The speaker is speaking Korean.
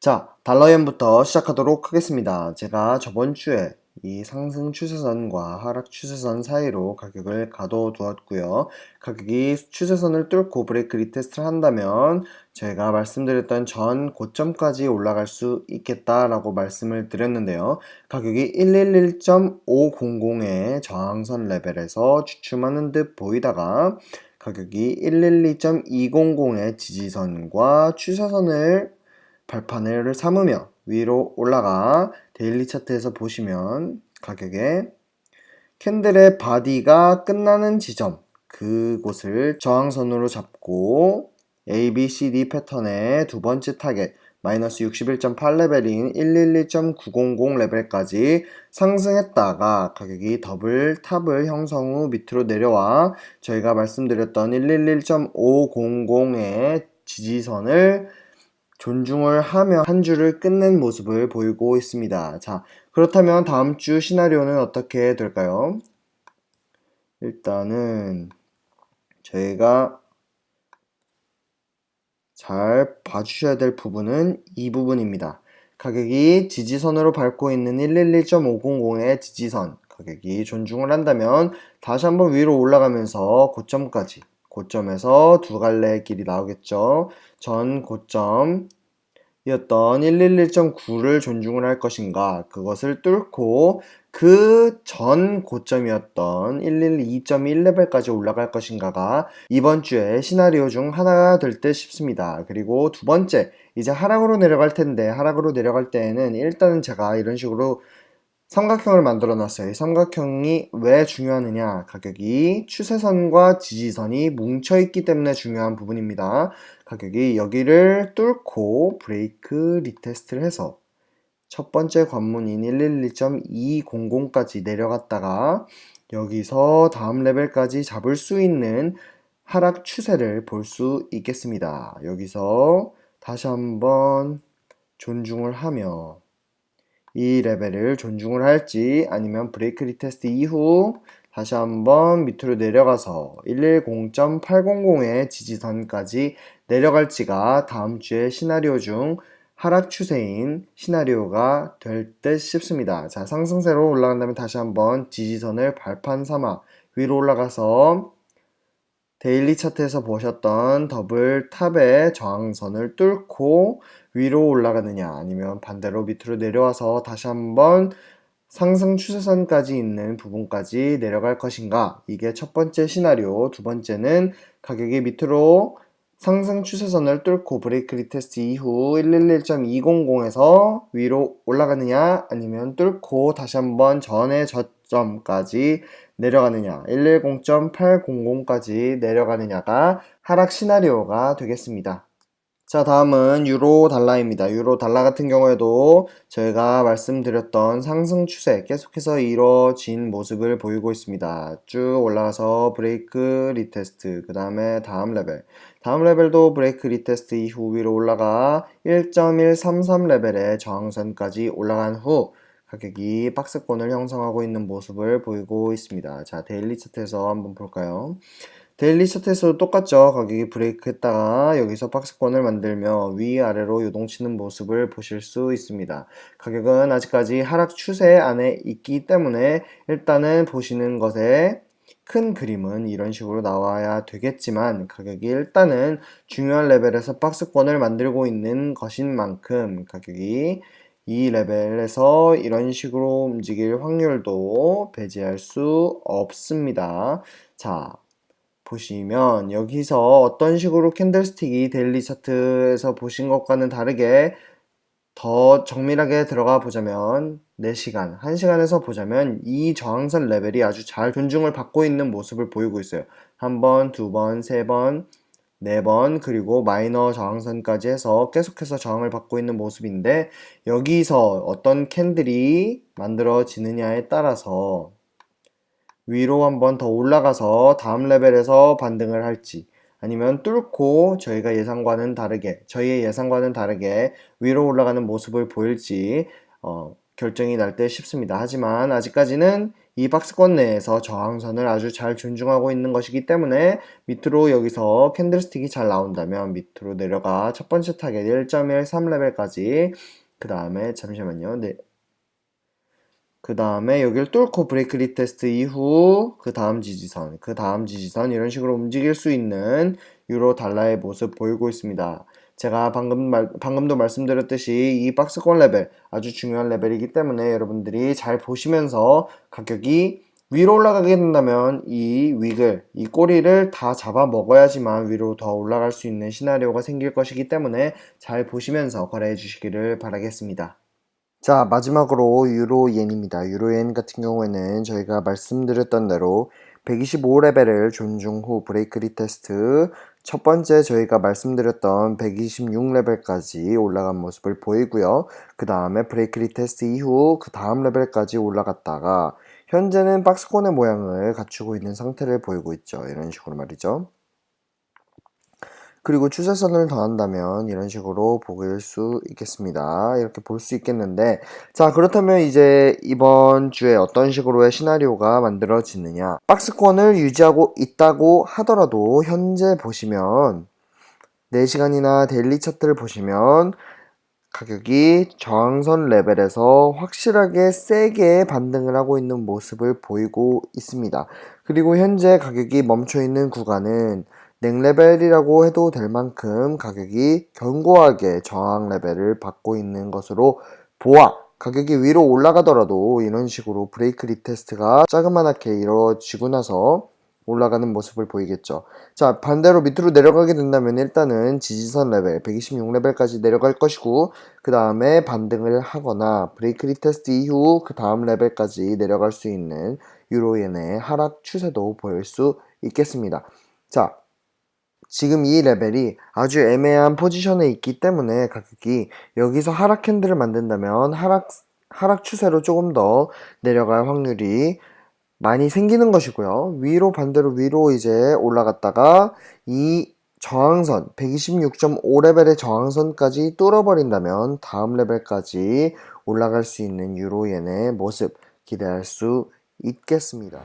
자, 달러엔부터 시작하도록 하겠습니다. 제가 저번 주에 이 상승 추세선과 하락 추세선 사이로 가격을 가둬두었고요. 가격이 추세선을 뚫고 break retest를 한다면 제가 말씀드렸던 전 고점까지 올라갈 수 있겠다라고 말씀을 드렸는데요. 가격이 111.500의 저항선 레벨에서 주춤하는 듯 보이다가 가격이 112.200의 지지선과 추세선을 발판을 삼으며 위로 올라가 daily 차트에서 보시면 가격에 candle의 body가 끝나는 지점 그곳을 저항선으로 잡고 A, B, C, D 패턴의 두 번째 타겟 마이너스 61.8레벨인 111.900 레벨까지 상승했다가 가격이 double top을 형성 후 밑으로 내려와 저희가 말씀드렸던 111.500의 지지선을 존중을 하며 한 주를 끝낸 모습을 보이고 있습니다. 자, 그렇다면 다음 주 시나리오는 어떻게 될까요? 일단은 저희가 잘 봐주셔야 될 부분은 이 부분입니다. 가격이 지지선으로 밟고 있는 111.500의 지지선 가격이 존중을 한다면 다시 한번 위로 올라가면서 고점까지 고점에서 두 갈래의 길이 나오겠죠. 전 고점 이었던 111.9를 존중을 할 것인가 그것을 뚫고 그 전 고점이었던 112.1레벨까지 올라갈 것인가가 이번 주에 시나리오 중 하나가 될 듯 싶습니다. 그리고 두 번째 이제 하락으로 내려갈 텐데 하락으로 내려갈 때에는 일단은 제가 이런 식으로 삼각형을 만들어 놨어요. 이 삼각형이 왜 중요하느냐 가격이 추세선과 지지선이 뭉쳐있기 때문에 중요한 부분입니다. 가격이 여기를 뚫고 break retest를 해서 첫 번째 관문인 112.200까지 내려갔다가 여기서 다음 레벨까지 잡을 수 있는 하락 추세를 볼 수 있겠습니다. 여기서 다시 한번 존중을 하며 이 레벨을 존중을 할지 아니면 break retest 이후 다시 한번 밑으로 내려가서 110.800의 지지선까지 내려갈지가 다음 주의 시나리오 중 하락 추세인 시나리오가 될 듯 싶습니다. 자 상승세로 올라간다면 다시 한번 지지선을 발판 삼아 위로 올라가서 daily 차트에서 보셨던 double top의 저항선을 뚫고 위로 올라가느냐 아니면 반대로 밑으로 내려와서 다시 한번 상승 추세선까지 있는 부분까지 내려갈 것인가 이게 첫 번째 시나리오 두 번째는 가격이 밑으로 상승 추세선을 뚫고 break retest 이후 111.200에서 위로 올라가느냐 아니면 뚫고 다시 한번 전의 저점까지 내려가느냐 110.800까지 내려가느냐가 하락 시나리오가 되겠습니다. 자 다음은 유로 달러입니다. 유로 달러 같은 경우에도 저희가 말씀드렸던 상승 추세 계속해서 이루어진 모습을 보이고 있습니다. 쭉 올라가서 break retest 그 다음에 다음 레벨 다음 레벨도 break retest 이후 위로 올라가 1.133 레벨의 저항선까지 올라간 후 가격이 박스권을 형성하고 있는 모습을 보이고 있습니다. 자 daily 차트에서 한번 볼까요? daily 차트에서도 똑같죠. 가격이 브레이크 했다가 여기서 박스권을 만들며 위아래로 요동치는 모습을 보실 수 있습니다. 가격은 아직까지 하락 추세 안에 있기 때문에 일단은 보시는 것에 큰 그림은 이런 식으로 나와야 되겠지만 가격이 일단은 중요한 레벨에서 박스권을 만들고 있는 것인 만큼 가격이 이 레벨에서 이런 식으로 움직일 확률도 배제할 수 없습니다. 자, 보시면 여기서 어떤 식으로 candlestick이 daily 차트에서 보신 것과는 다르게 더 정밀하게 들어가 보자면 4시간, 1시간에서 보자면 이 저항선 레벨이 아주 잘 존중을 받고 있는 모습을 보이고 있어요. 한 번, 두 번, 세 번, 네 번, 그리고 마이너 저항선까지 해서 계속해서 저항을 받고 있는 모습인데 여기서 어떤 캔들이 만들어지느냐에 따라서 위로 한번 더 올라가서 다음 레벨에서 반등을 할지 아니면 뚫고 저희가 예상과는 다르게 저희의 예상과는 다르게 위로 올라가는 모습을 보일지 어, 결정이 날때 싶습니다. 하지만 아직까지는 이 박스권 내에서 저항선을 아주 잘 존중하고 있는 것이기 때문에 밑으로 여기서 candlestick이 잘 나온다면 밑으로 내려가 첫 번째 타겟 1.13레벨까지 그 다음에 잠시만요. 네. 그 다음에 여기를 뚫고 break retest 이후 그 다음 지지선, 그 다음 지지선 이런 식으로 움직일 수 있는 유로 달러의 모습 보이고 있습니다. 제가 방금 말, 방금도 말씀드렸듯이 이 박스권 레벨 아주 중요한 레벨이기 때문에 여러분들이 잘 보시면서 가격이 위로 올라가게 된다면 이 wick을, 이 꼬리를 다 잡아 먹어야지만 위로 더 올라갈 수 있는 시나리오가 생길 것이기 때문에 잘 보시면서 거래해 주시기를 바라겠습니다. 자 마지막으로 유로엔입니다. 유로엔 같은 경우에는 저희가 말씀드렸던 대로 125레벨을 존중 후 break retest 첫 번째 저희가 말씀드렸던 126레벨까지 올라간 모습을 보이고요. 그 다음에 break retest 이후 그 다음 레벨까지 올라갔다가 현재는 박스권의 모양을 갖추고 있는 상태를 보이고 있죠. 이런 식으로 말이죠. 그리고 추세선을 더한다면 이런 식으로 보일 수 있겠습니다. 이렇게 볼 수 있겠는데 자 그렇다면 이제 이번 주에 어떤 식으로의 시나리오가 만들어지느냐 박스권을 유지하고 있다고 하더라도 현재 보시면 4시간이나 daily 차트를 보시면 가격이 저항선 레벨에서 확실하게 세게 반등을 하고 있는 모습을 보이고 있습니다. 그리고 현재 가격이 멈춰 있는 구간은 neck 레벨이라고 해도 될 만큼 가격이 견고하게 저항 레벨을 받고 있는 것으로 보아 가격이 위로 올라가더라도 이런 식으로 break retest가 자그마하게 이루어지고 나서 올라가는 모습을 보이겠죠. 자 반대로 밑으로 내려가게 된다면 일단은 지지선 레벨 126레벨까지 내려갈 것이고 그 다음에 반등을 하거나 break retest 이후 그 다음 레벨까지 내려갈 수 있는 유로엔의 하락 추세도 보일 수 있겠습니다. 자 지금 이 레벨이 아주 애매한 포지션에 있기 때문에 가격이 여기서 하락 candle을 만든다면 하락 하락 추세로 조금 더 내려갈 확률이 많이 생기는 것이고요. 위로 반대로 위로 이제 올라갔다가 이 저항선 126.5레벨의 저항선까지 뚫어버린다면 다음 레벨까지 올라갈 수 있는 유로엔의 모습 기대할 수 있겠습니다.